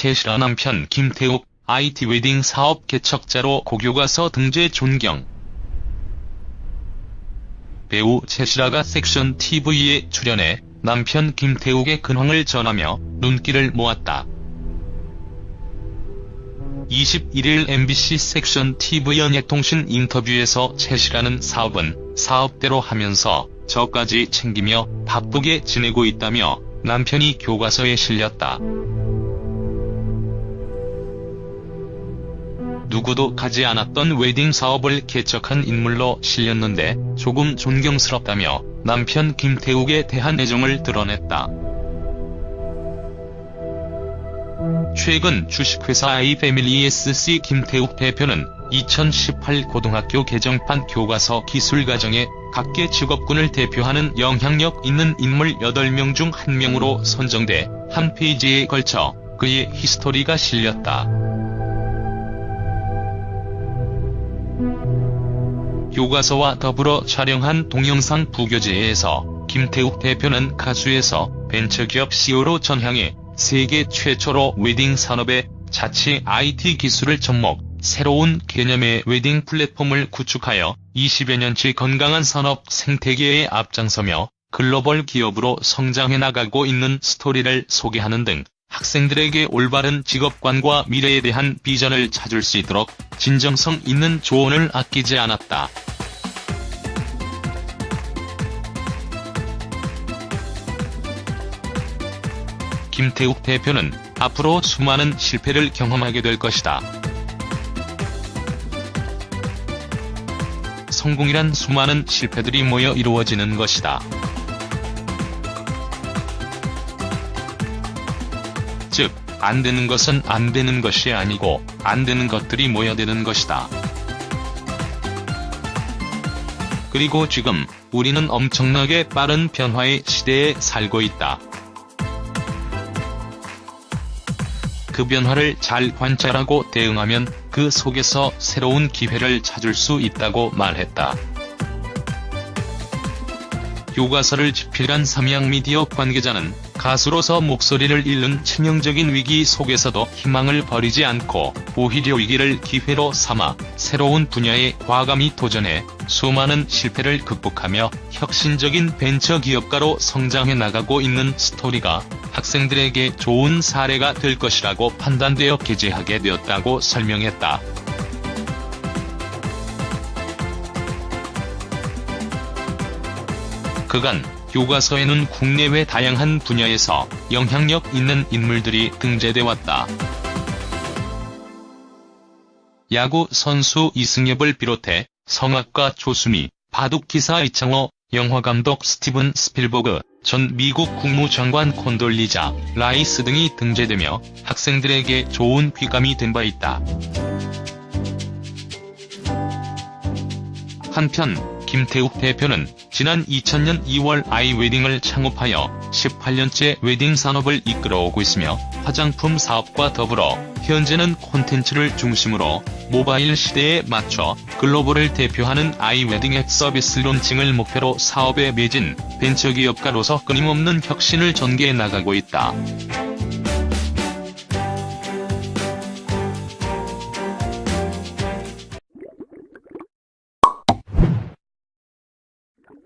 최실화 남편 김태욱 IT 웨딩 사업 개척자로 고교가서 등재 존경. 배우 최실화가 섹션 TV에 출연해 남편 김태욱의 근황을 전하며 눈길을 모았다. 21일 MBC 섹션 TV 연예통신 인터뷰에서 최실화는 사업은 사업대로 하면서 저까지 챙기며 바쁘게 지내고 있다며 남편이 교과서에 실렸다. 누구도 가지 않았던 웨딩 사업을 개척한 인물로 실렸는데 조금 존경스럽다며 남편 김태욱에 대한 애정을 드러냈다. 최근 주식회사 아이패밀리 SC 김태욱 대표는 2018 고등학교 개정판 교과서 기술과정에 각계 직업군을 대표하는 영향력 있는 인물 8명 중 1명으로 선정돼 한 페이지에 걸쳐 그의 히스토리가 실렸다. 교과서와 더불어 촬영한 동영상 부교재에서 김태욱 대표는 가수에서 벤처기업 CEO로 전향해 세계 최초로 웨딩 산업에 자체 IT 기술을 접목, 새로운 개념의 웨딩 플랫폼을 구축하여 20여 년째 건강한 산업 생태계에 앞장서며 글로벌 기업으로 성장해 나가고 있는 스토리를 소개하는 등 학생들에게 올바른 직업관과 미래에 대한 비전을 찾을 수 있도록 진정성 있는 조언을 아끼지 않았다. 김태욱 대표는 앞으로 수많은 실패를 경험하게 될 것이다. 성공이란 수많은 실패들이 모여 이루어지는 것이다. 즉, 안 되는 것은 안 되는 것이 아니고 안 되는 것들이 모여드는 것이다. 그리고 지금 우리는 엄청나게 빠른 변화의 시대에 살고 있다. 그 변화를 잘 관찰하고 대응하면 그 속에서 새로운 기회를 찾을 수 있다고 말했다. 교과서를 집필한 삼양미디어 관계자는 가수로서 목소리를 잃는 치명적인 위기 속에서도 희망을 버리지 않고 오히려 위기를 기회로 삼아 새로운 분야에 과감히 도전해 수많은 실패를 극복하며 혁신적인 벤처 기업가로 성장해 나가고 있는 스토리가 학생들에게 좋은 사례가 될 것이라고 판단되어 게재하게 되었다고 설명했다. 그간 교과서에는 국내외 다양한 분야에서 영향력 있는 인물들이 등재돼 왔다. 야구 선수 이승엽을 비롯해 성악가 조수미, 바둑기사 이창호, 영화감독 스티븐 스필버그, 전 미국 국무장관 콘돌리자 라이스 등이 등재되며 학생들에게 좋은 귀감이 된 바 있다. 한편 김태욱 대표는 지난 2000년 2월 아이웨딩을 창업하여 18년째 웨딩 산업을 이끌어오고 있으며 화장품 사업과 더불어 현재는 콘텐츠를 중심으로 모바일 시대에 맞춰 글로벌을 대표하는 아이웨딩 앱 서비스 론칭을 목표로 사업에 매진 벤처기업가로서 끊임없는 혁신을 전개해 나가고 있다.